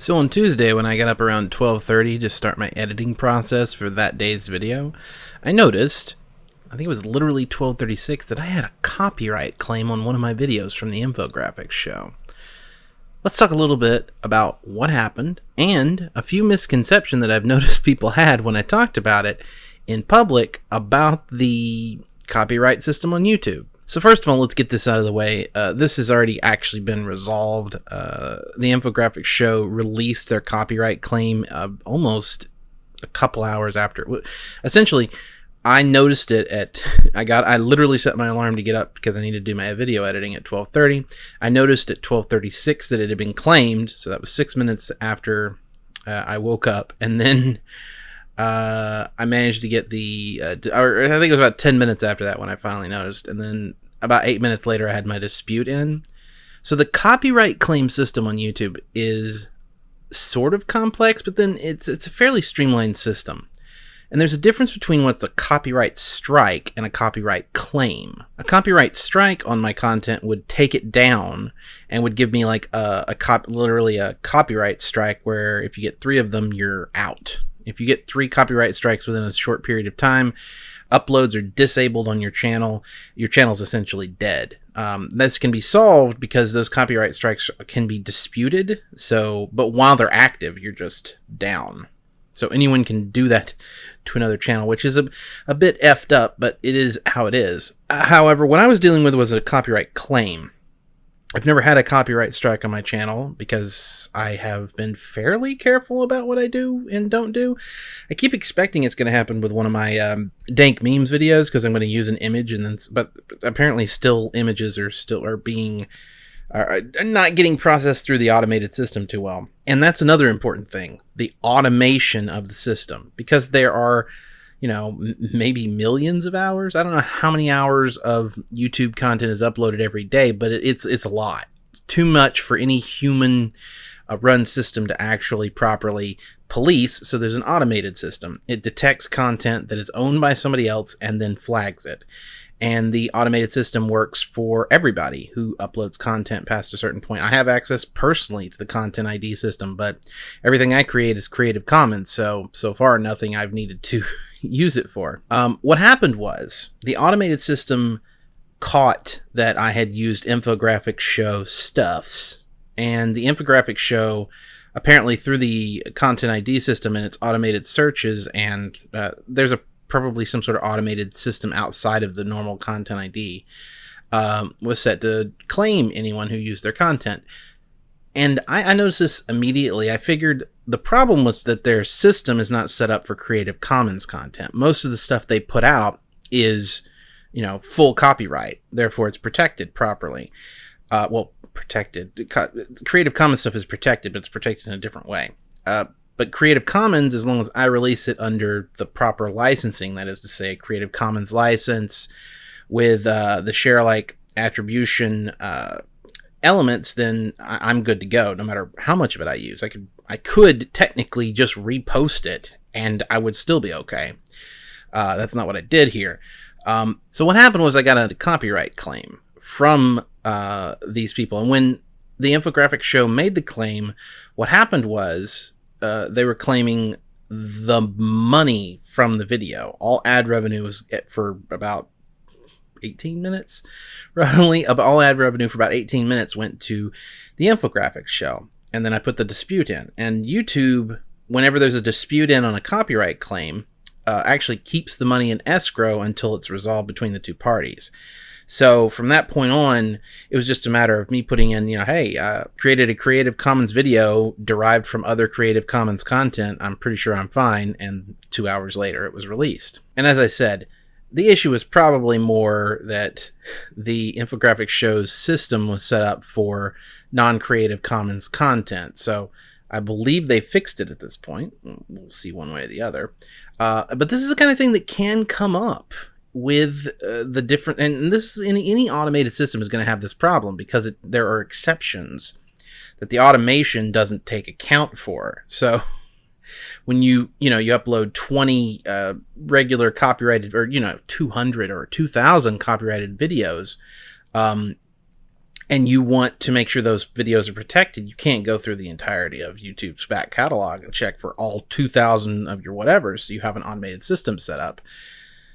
So on Tuesday, when I got up around 12:30 to start my editing process for that day's video, I noticed, I think it was literally 12:36, that I had a copyright claim on one of my videos from the infographics show. Let's talk a little bit about what happened and a few misconceptions that I've noticed people had when I talked about it in public about the copyright system on YouTube. So first of all, let's get this out of the way. Uh, this has already actually been resolved. Uh, the infographics show released their copyright claim uh, almost a couple hours after. Essentially, I noticed it at I got I literally set my alarm to get up because I needed to do my video editing at 12:30. I noticed at 12:36 that it had been claimed, so that was 6 minutes after uh, I woke up and then uh, I managed to get the, uh, or I think it was about 10 minutes after that when I finally noticed. And then about eight minutes later, I had my dispute in. So the copyright claim system on YouTube is sort of complex, but then it's, it's a fairly streamlined system. And there's a difference between what's a copyright strike and a copyright claim. A copyright strike on my content would take it down and would give me like a, a cop, literally a copyright strike where if you get three of them, you're out. If you get three copyright strikes within a short period of time, uploads are disabled on your channel, your channel is essentially dead. Um, this can be solved because those copyright strikes can be disputed. So, but while they're active, you're just down. So anyone can do that to another channel, which is a, a bit effed up, but it is how it is. However, what I was dealing with was a copyright claim. I've never had a copyright strike on my channel because I have been fairly careful about what I do and don't do. I keep expecting it's going to happen with one of my um, dank memes videos because I'm going to use an image and then, but apparently still images are still are being are not getting processed through the automated system too well. And that's another important thing, the automation of the system because there are you know, m- maybe millions of hours. I don't know how many hours of YouTube content is uploaded every day, but it, it's it's a lot. It's too much for any human uh, run system to actually properly police. So there's an automated system. It detects content that is owned by somebody else and then flags it and the automated system works for everybody who uploads content past a certain point. I have access personally to the content ID system, but everything I create is Creative Commons, so so far nothing I've needed to use it for. Um, what happened was the automated system caught that I had used infographic show stuffs, and the infographic show apparently through the content ID system and its automated searches, and uh, there's a probably some sort of automated system outside of the normal content ID, um, was set to claim anyone who used their content. And I, I, noticed this immediately. I figured the problem was that their system is not set up for Creative Commons content. Most of the stuff they put out is, you know, full copyright. Therefore, it's protected properly. Uh, well, protected. Creative Commons stuff is protected, but it's protected in a different way. Uh, but Creative Commons, as long as I release it under the proper licensing, that is to say, a Creative Commons license with uh, the share alike attribution uh, elements, then I- am good to go. No matter how much of it I use, I could I could technically just repost it, and I would still be okay. Uh, that's not what I did here. Um, so what happened was I got a copyright claim from uh, these people, and when the infographic show made the claim, what happened was uh, they were claiming the money from the video. All ad revenue was for about 18 minutes. Only all ad revenue for about 18 minutes went to the infographics show. And then I put the dispute in. And YouTube, whenever there's a dispute in on a copyright claim, uh, actually keeps the money in escrow until it's resolved between the two parties. So from that point on, it was just a matter of me putting in, you know, hey, uh, created a Creative Commons video derived from other Creative Commons content. I'm pretty sure I'm fine. And two hours later, it was released. And as I said, the issue was probably more that the infographic show's system was set up for non Creative Commons content. So I believe they fixed it at this point. We'll see one way or the other. Uh, but this is the kind of thing that can come up with uh, the different and this any, any automated system is going to have this problem because it, there are exceptions that the automation doesn't take account for so when you you know you upload 20 uh, regular copyrighted or you know 200 or 2000 copyrighted videos um, and you want to make sure those videos are protected, you can't go through the entirety of YouTube's back catalog and check for all 2,000 of your whatever. So you have an automated system set up.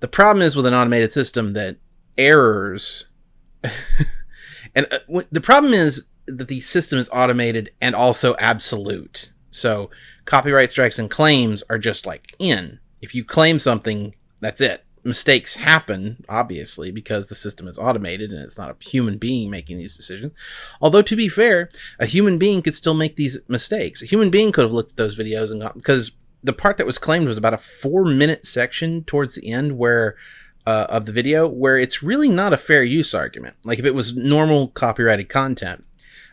The problem is with an automated system that errors, and uh, the problem is that the system is automated and also absolute. So copyright strikes and claims are just like in. If you claim something, that's it mistakes happen, obviously, because the system is automated and it's not a human being making these decisions. Although, to be fair, a human being could still make these mistakes. A human being could have looked at those videos and got, because the part that was claimed was about a four minute section towards the end where. Uh, of the video where it's really not a fair use argument. Like if it was normal copyrighted content,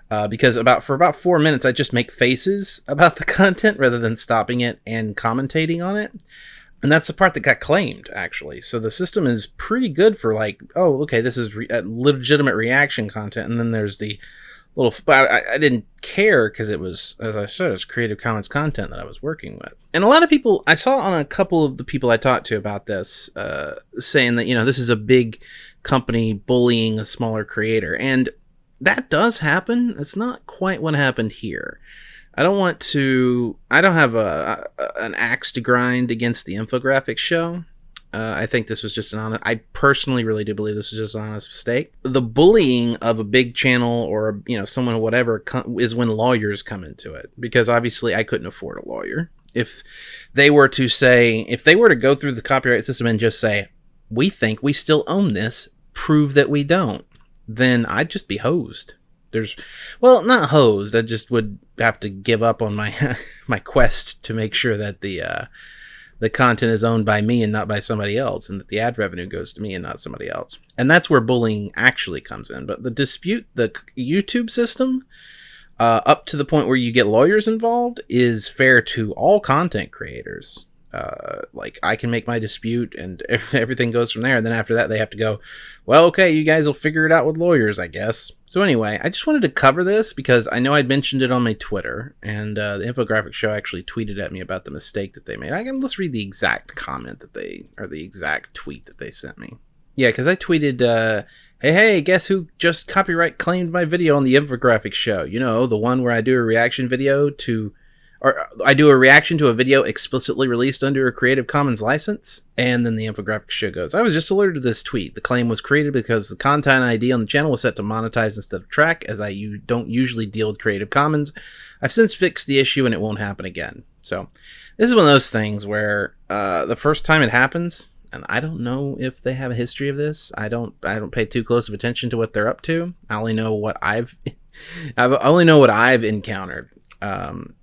uh, because about for about four minutes I just make faces about the content rather than stopping it and commentating on it and that's the part that got claimed actually. So the system is pretty good for like oh okay this is re- legitimate reaction content and then there's the little I, I didn't care because it was as i said it's creative commons content that i was working with. And a lot of people i saw on a couple of the people i talked to about this uh, saying that you know this is a big company bullying a smaller creator. And that does happen. It's not quite what happened here I don't want to. I don't have a, a an axe to grind against the infographics show. Uh, I think this was just an honest. I personally really do believe this was just an honest mistake. The bullying of a big channel or you know someone whatever is when lawyers come into it because obviously I couldn't afford a lawyer. If they were to say, if they were to go through the copyright system and just say, "We think we still own this," prove that we don't, then I'd just be hosed there's well not hosed. I just would have to give up on my my quest to make sure that the uh the content is owned by me and not by somebody else and that the ad revenue goes to me and not somebody else. And that's where bullying actually comes in. But the dispute the youtube system uh, up to the point where you get lawyers involved is fair to all content creators uh, like I can make my dispute and everything goes from there. And then after that, they have to go, well, okay, you guys will figure it out with lawyers, I guess. So anyway, I just wanted to cover this because I know I'd mentioned it on my Twitter, and uh, the infographic show actually tweeted at me about the mistake that they made. I can let's read the exact comment that they or the exact tweet that they sent me. Yeah, because I tweeted, uh, "Hey, hey, guess who just copyright claimed my video on the infographic show? You know, the one where I do a reaction video to." Or I do a reaction to a video explicitly released under a Creative Commons license, and then the infographic show goes. I was just alerted to this tweet. The claim was created because the content ID on the channel was set to monetize instead of track, as I you don't usually deal with Creative Commons. I've since fixed the issue, and it won't happen again. So, this is one of those things where uh, the first time it happens, and I don't know if they have a history of this. I don't. I don't pay too close of attention to what they're up to. I only know what I've. I only know what I've encountered. Um,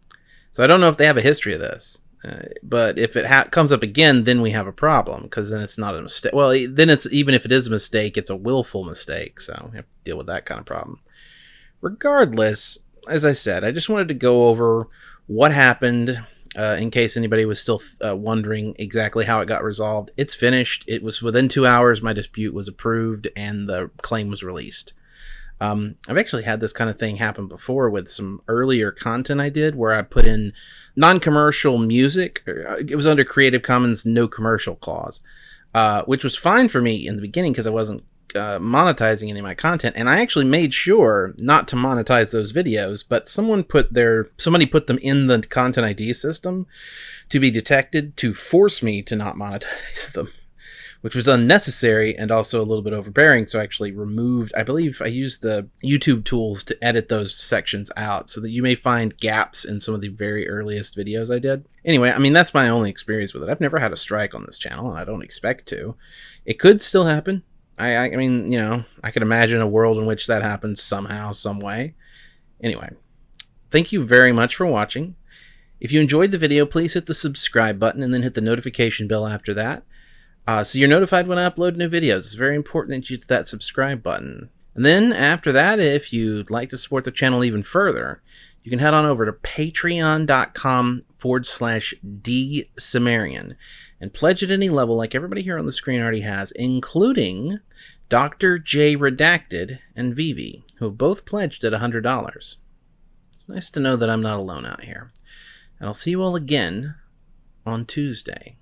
so I don't know if they have a history of this. Uh, but if it ha- comes up again, then we have a problem because then it's not a mistake. Well, then it's even if it is a mistake, it's a willful mistake. So we have to deal with that kind of problem. Regardless, as I said, I just wanted to go over what happened uh, in case anybody was still uh, wondering exactly how it got resolved. It's finished. It was within two hours. My dispute was approved and the claim was released. Um, I've actually had this kind of thing happen before with some earlier content I did where I put in non commercial music. Uh, it was under Creative Commons no commercial clause, uh, which was fine for me in the beginning because I wasn't uh, monetizing any of my content and i actually made sure not to monetize those videos but someone put their somebody put them in the content id system to be detected to force me to not monetize them which was unnecessary and also a little bit overbearing. So I actually removed, I believe I used the YouTube tools to edit those sections out so that you may find gaps in some of the very earliest videos I did. Anyway, I mean, that's my only experience with it. I've never had a strike on this channel and I don't expect to. It could still happen. I, I, mean, you know, I could imagine a world in which that happens somehow, some way. Anyway, thank you very much for watching. If you enjoyed the video, please hit the subscribe button and then hit the notification bell after that. Uh, so you're notified when I upload new videos. It's very important that you hit that subscribe button. And then after that, if you'd like to support the channel even further, you can head on over to patreon.com forward slash D Cimmerian and pledge at any level like everybody here on the screen already has, including Dr. J Redacted and Vivi, who have both pledged at $100. It's nice to know that I'm not alone out here. And I'll see you all again on Tuesday.